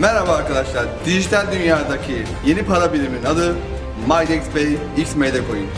Merhaba arkadaşlar. Dijital dünyadaki yeni para biriminin adı MyDexPay XMD Coin.